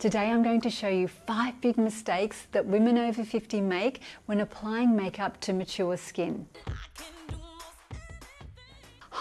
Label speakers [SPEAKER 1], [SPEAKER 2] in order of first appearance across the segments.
[SPEAKER 1] Today I'm going to show you five big mistakes that women over 50 make when applying makeup to mature skin.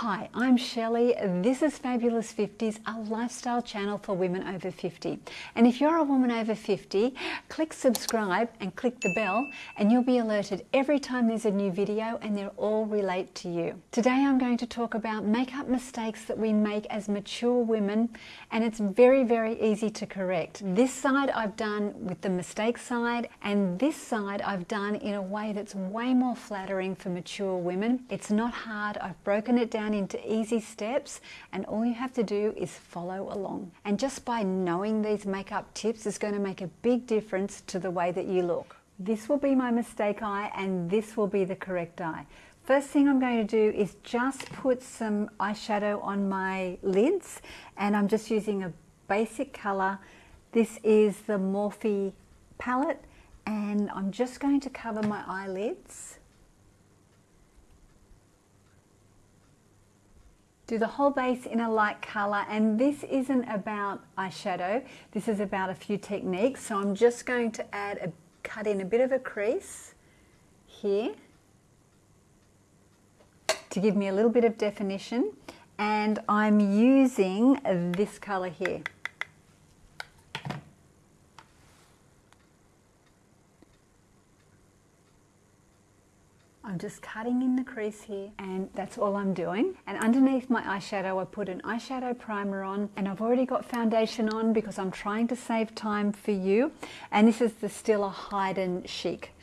[SPEAKER 1] Hi, I'm Shelley. This is Fabulous 50s, a lifestyle channel for women over 50. And if you're a woman over 50, click subscribe and click the bell and you'll be alerted every time there's a new video and they'll all relate to you. Today I'm going to talk about makeup mistakes that we make as mature women and it's very, very easy to correct. This side I've done with the mistake side and this side I've done in a way that's way more flattering for mature women. It's not hard. I've broken it down down into easy steps and all you have to do is follow along. And just by knowing these makeup tips is going to make a big difference to the way that you look. This will be my mistake eye and this will be the correct eye. First thing I'm going to do is just put some eyeshadow on my lids and I'm just using a basic colour. This is the Morphe palette and I'm just going to cover my eyelids do the whole base in a light color and this isn't about eyeshadow. This is about a few techniques. So I'm just going to add a cut in a bit of a crease here to give me a little bit of definition. And I'm using this color here Just cutting in the crease here and that's all I'm doing. And underneath my eyeshadow, I put an eyeshadow primer on and I've already got foundation on because I'm trying to save time for you. And this is the Stila Hide and Chic.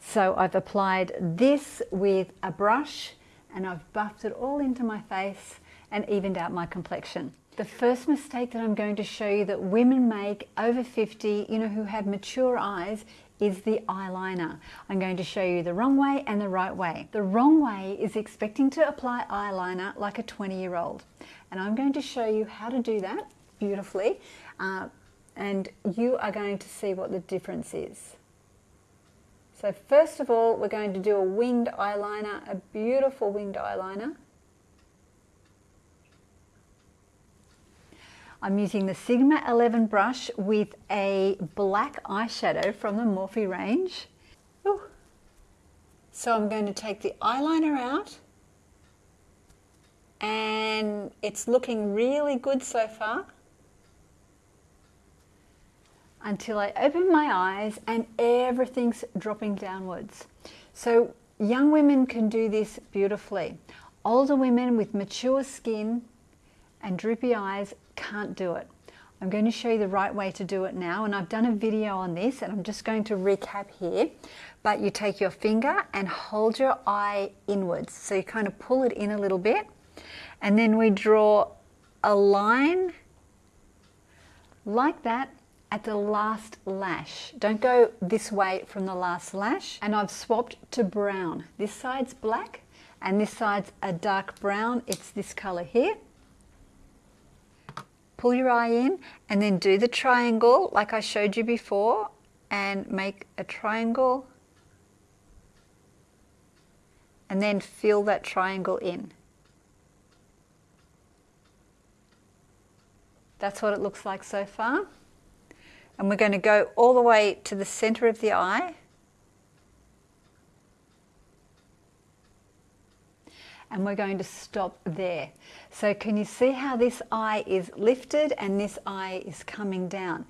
[SPEAKER 1] So I've applied this with a brush and I've buffed it all into my face and evened out my complexion. The first mistake that I'm going to show you that women make over 50, you know, who have mature eyes is the eyeliner. I'm going to show you the wrong way and the right way. The wrong way is expecting to apply eyeliner like a 20 year old. And I'm going to show you how to do that beautifully. Uh, and you are going to see what the difference is. So first of all, we're going to do a winged eyeliner, a beautiful winged eyeliner. I'm using the Sigma 11 brush with a black eyeshadow from the Morphe range. Ooh. So I'm going to take the eyeliner out and it's looking really good so far until I open my eyes and everything's dropping downwards. So young women can do this beautifully. Older women with mature skin and droopy eyes can't do it. I'm going to show you the right way to do it now and I've done a video on this and I'm just going to recap here but you take your finger and hold your eye inwards so you kind of pull it in a little bit and then we draw a line like that at the last lash. Don't go this way from the last lash and I've swapped to brown. This side's black and this side's a dark brown. It's this color here pull your eye in and then do the triangle like I showed you before and make a triangle and then fill that triangle in. That's what it looks like so far. And we're going to go all the way to the center of the eye and we're going to stop there. So can you see how this eye is lifted and this eye is coming down?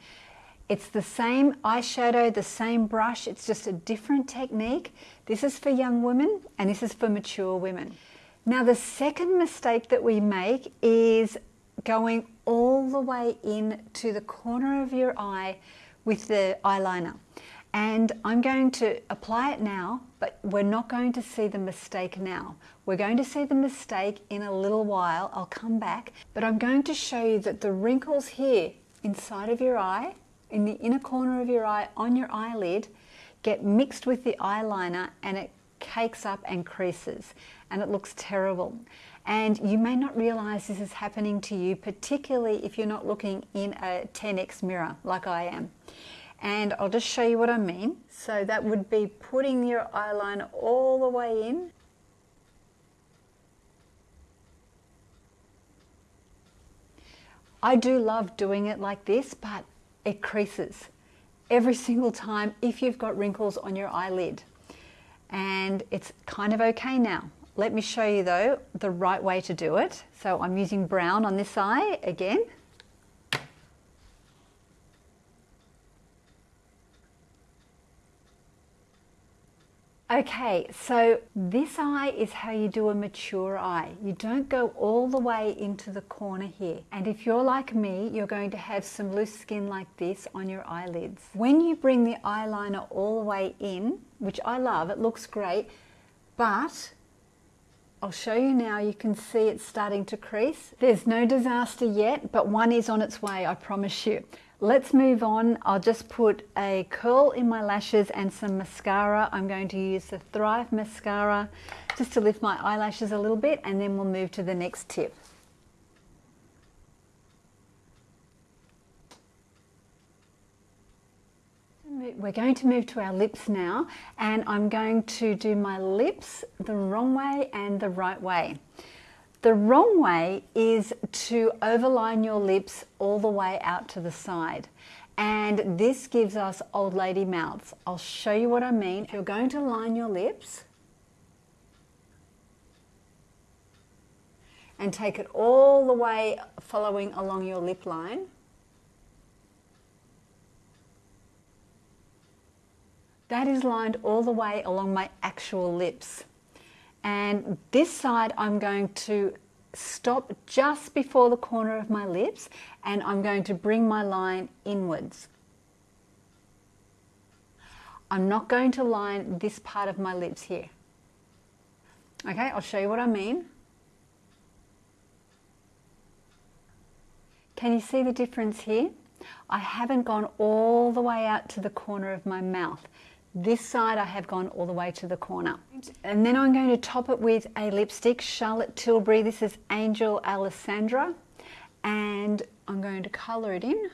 [SPEAKER 1] It's the same eyeshadow, the same brush, it's just a different technique. This is for young women and this is for mature women. Now the second mistake that we make is going all the way in to the corner of your eye with the eyeliner. And I'm going to apply it now, but we're not going to see the mistake now. We're going to see the mistake in a little while. I'll come back, but I'm going to show you that the wrinkles here inside of your eye, in the inner corner of your eye, on your eyelid, get mixed with the eyeliner and it cakes up and creases and it looks terrible. And you may not realize this is happening to you, particularly if you're not looking in a 10x mirror like I am and I'll just show you what I mean. So that would be putting your eyeliner all the way in. I do love doing it like this, but it creases every single time if you've got wrinkles on your eyelid. And it's kind of okay now. Let me show you though the right way to do it. So I'm using brown on this eye again. Okay, so this eye is how you do a mature eye. You don't go all the way into the corner here. And if you're like me, you're going to have some loose skin like this on your eyelids. When you bring the eyeliner all the way in, which I love, it looks great, but I'll show you now, you can see it's starting to crease. There's no disaster yet, but one is on its way, I promise you. Let's move on. I'll just put a curl in my lashes and some mascara. I'm going to use the Thrive Mascara just to lift my eyelashes a little bit and then we'll move to the next tip. We're going to move to our lips now and I'm going to do my lips the wrong way and the right way. The wrong way is to overline your lips all the way out to the side. And this gives us old lady mouths. I'll show you what I mean. You're going to line your lips, and take it all the way following along your lip line. That is lined all the way along my actual lips. And this side I'm going to stop just before the corner of my lips and I'm going to bring my line inwards. I'm not going to line this part of my lips here. Okay, I'll show you what I mean. Can you see the difference here? I haven't gone all the way out to the corner of my mouth. This side I have gone all the way to the corner. And then I'm going to top it with a lipstick, Charlotte Tilbury. This is Angel Alessandra. And I'm going to colour it in.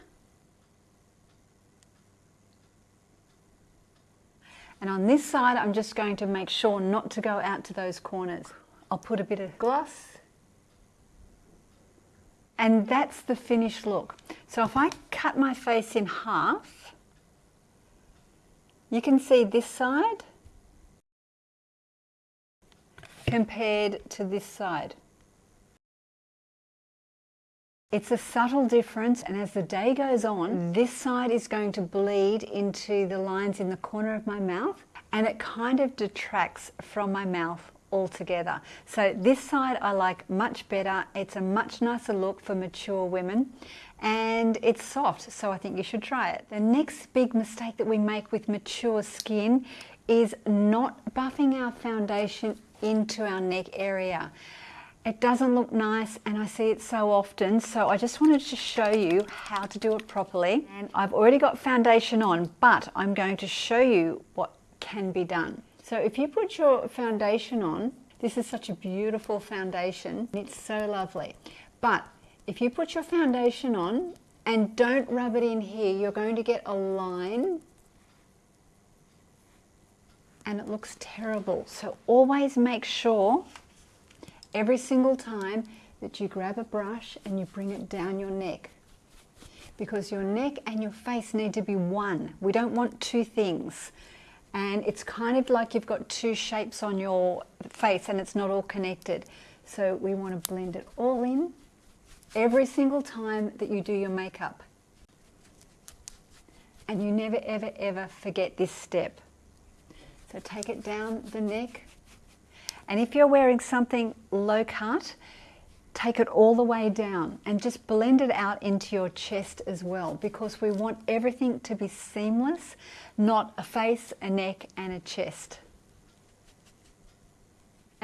[SPEAKER 1] And on this side, I'm just going to make sure not to go out to those corners. I'll put a bit of gloss. And that's the finished look. So if I cut my face in half, you can see this side compared to this side. It's a subtle difference and as the day goes on, this side is going to bleed into the lines in the corner of my mouth and it kind of detracts from my mouth altogether. So this side I like much better. It's a much nicer look for mature women and it's soft, so I think you should try it. The next big mistake that we make with mature skin is not buffing our foundation into our neck area. It doesn't look nice and I see it so often so I just wanted to show you how to do it properly and I've already got foundation on but I'm going to show you what can be done. So if you put your foundation on, this is such a beautiful foundation, it's so lovely. But if you put your foundation on and don't rub it in here, you're going to get a line and it looks terrible. So always make sure every single time that you grab a brush and you bring it down your neck because your neck and your face need to be one. We don't want two things. And it's kind of like you've got two shapes on your face and it's not all connected. So we want to blend it all in every single time that you do your makeup. And you never, ever, ever forget this step. So take it down the neck. And if you're wearing something low cut, take it all the way down and just blend it out into your chest as well because we want everything to be seamless, not a face, a neck and a chest.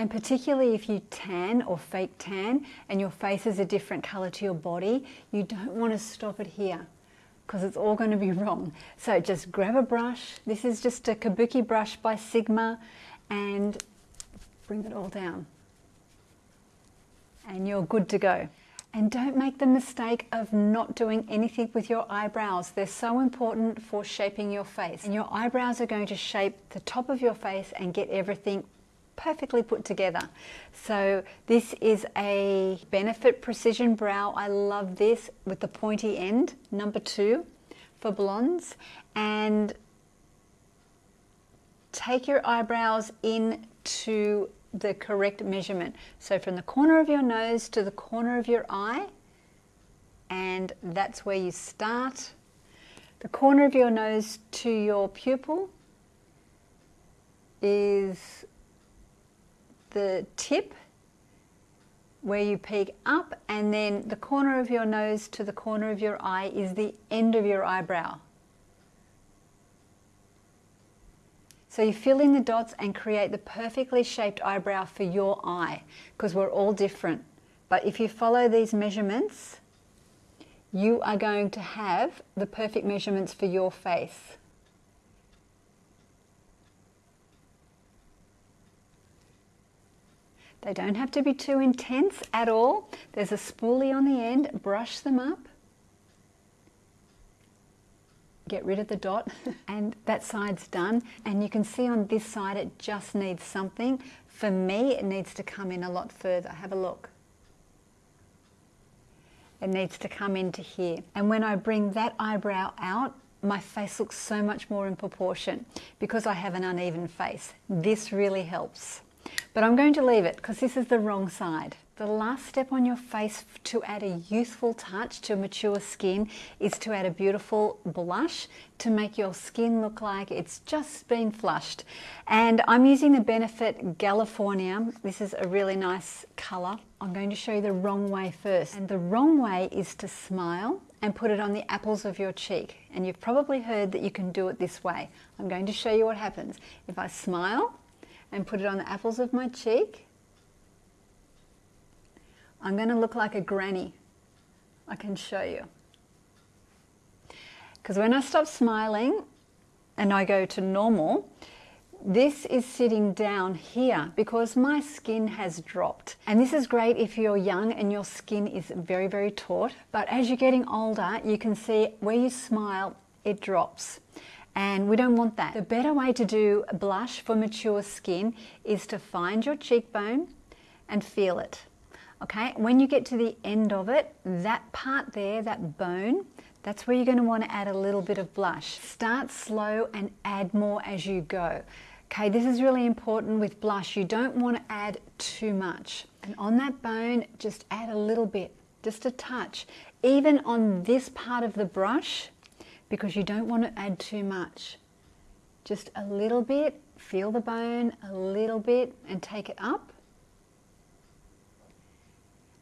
[SPEAKER 1] And particularly if you tan or fake tan and your face is a different color to your body, you don't want to stop it here because it's all going to be wrong. So just grab a brush. This is just a Kabuki brush by Sigma and bring it all down. And you're good to go. And don't make the mistake of not doing anything with your eyebrows. They're so important for shaping your face. And your eyebrows are going to shape the top of your face and get everything perfectly put together. So this is a Benefit Precision Brow. I love this with the pointy end, number two. for blondes and take your eyebrows in to the correct measurement. So from the corner of your nose to the corner of your eye, and that's where you start. The corner of your nose to your pupil is the tip where you peek up and then the corner of your nose to the corner of your eye is the end of your eyebrow. So you fill in the dots and create the perfectly shaped eyebrow for your eye because we're all different. But if you follow these measurements, you are going to have the perfect measurements for your face. They don't have to be too intense at all. There's a spoolie on the end, brush them up. Get rid of the dot and that side's done. And you can see on this side it just needs something. For me, it needs to come in a lot further. Have a look. It needs to come into here. And when I bring that eyebrow out, my face looks so much more in proportion because I have an uneven face. This really helps. But I'm going to leave it because this is the wrong side. The last step on your face to add a youthful touch to mature skin is to add a beautiful blush to make your skin look like it's just been flushed. And I'm using the Benefit GALifornia. This is a really nice colour. I'm going to show you the wrong way first. And the wrong way is to smile and put it on the apples of your cheek. And you've probably heard that you can do it this way. I'm going to show you what happens. If I smile, and put it on the apples of my cheek. I'm going to look like a granny. I can show you. Because when I stop smiling and I go to normal, this is sitting down here because my skin has dropped. And this is great if you're young and your skin is very, very taut. But as you're getting older, you can see where you smile, it drops and we don't want that. The better way to do blush for mature skin is to find your cheekbone and feel it. Okay, when you get to the end of it, that part there, that bone, that's where you're going to want to add a little bit of blush. Start slow and add more as you go. Okay, this is really important with blush. You don't want to add too much. And on that bone, just add a little bit, just a touch. Even on this part of the brush, because you don't want to add too much. Just a little bit, feel the bone a little bit and take it up.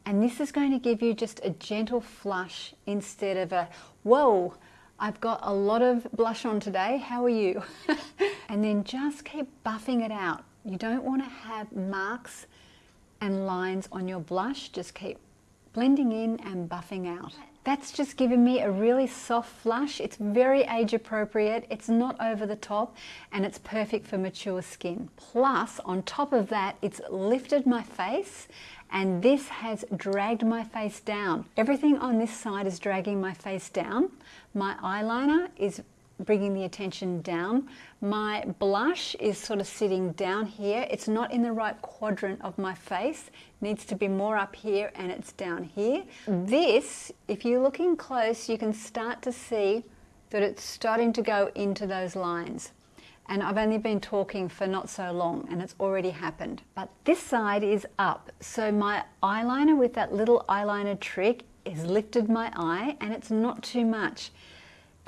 [SPEAKER 1] And this is going to give you just a gentle flush instead of a, whoa, I've got a lot of blush on today, how are you? and then just keep buffing it out. You don't want to have marks and lines on your blush, just keep blending in and buffing out. That's just given me a really soft flush. It's very age appropriate, it's not over the top, and it's perfect for mature skin. Plus, on top of that, it's lifted my face and this has dragged my face down. Everything on this side is dragging my face down. My eyeliner is bringing the attention down. My blush is sort of sitting down here. It's not in the right quadrant of my face. It needs to be more up here and it's down here. This, if you're looking close, you can start to see that it's starting to go into those lines. And I've only been talking for not so long and it's already happened. But this side is up. So my eyeliner with that little eyeliner trick has lifted my eye and it's not too much.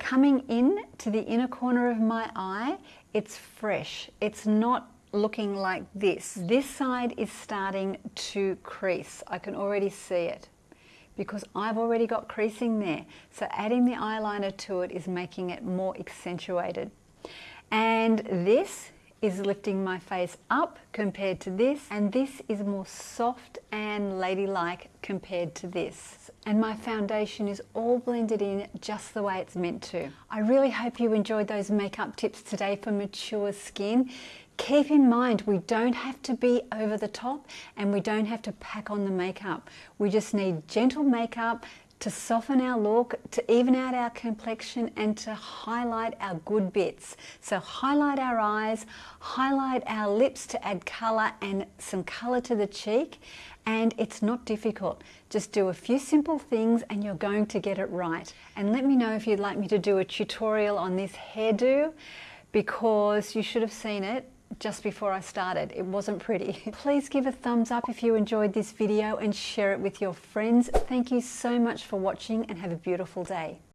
[SPEAKER 1] Coming in to the inner corner of my eye, it's fresh. It's not looking like this. This side is starting to crease. I can already see it because I've already got creasing there. So adding the eyeliner to it is making it more accentuated. And this is lifting my face up compared to this and this is more soft and ladylike compared to this and my foundation is all blended in just the way it's meant to. I really hope you enjoyed those makeup tips today for mature skin. Keep in mind we don't have to be over the top and we don't have to pack on the makeup. We just need gentle makeup to soften our look, to even out our complexion and to highlight our good bits. So highlight our eyes, highlight our lips to add colour and some colour to the cheek and it's not difficult. Just do a few simple things and you're going to get it right. And let me know if you'd like me to do a tutorial on this hairdo because you should have seen it just before I started. It wasn't pretty. Please give a thumbs up if you enjoyed this video and share it with your friends. Thank you so much for watching and have a beautiful day.